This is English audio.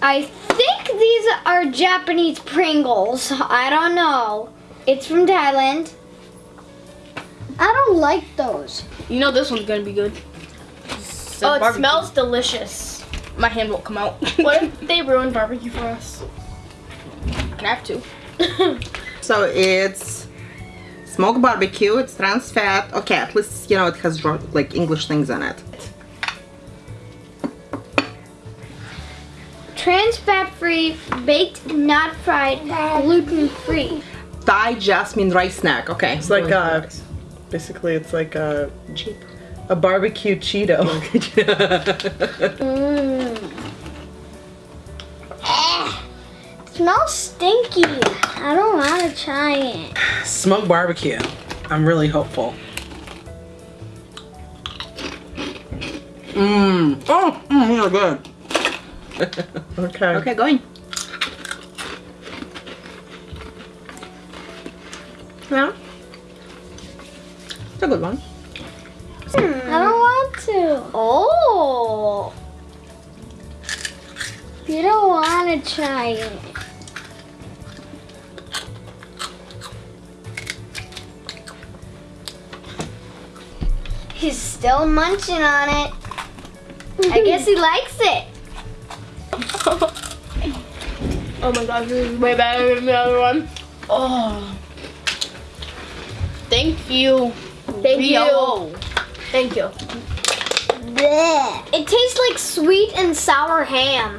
I think these are Japanese Pringles. I don't know. It's from Thailand. I don't like those. You know this one's gonna be good. Oh, it barbecue. smells delicious. My hand won't come out. What if they ruined barbecue for us? I have to. So it's smoked barbecue, it's trans fat. Okay, at least, you know, it has like English things in it. Trans fat free, baked, not fried, gluten free. Thai jasmine rice snack. Okay. It's like uh, a, basically it's like a cheap. a barbecue Cheeto. Mmm. Smells stinky. I don't want to try it. Smoked barbecue. I'm really hopeful. Mmm. Oh, mm, these are good. Okay. Okay, going. Yeah. It's a good one. I don't want to. Oh. You don't want to try it. He's still munching on it. I guess he likes it. Oh my gosh, this is way better than the other one. Oh. Thank you. Thank Rio. Thank you. Bleh. It tastes like sweet and sour ham.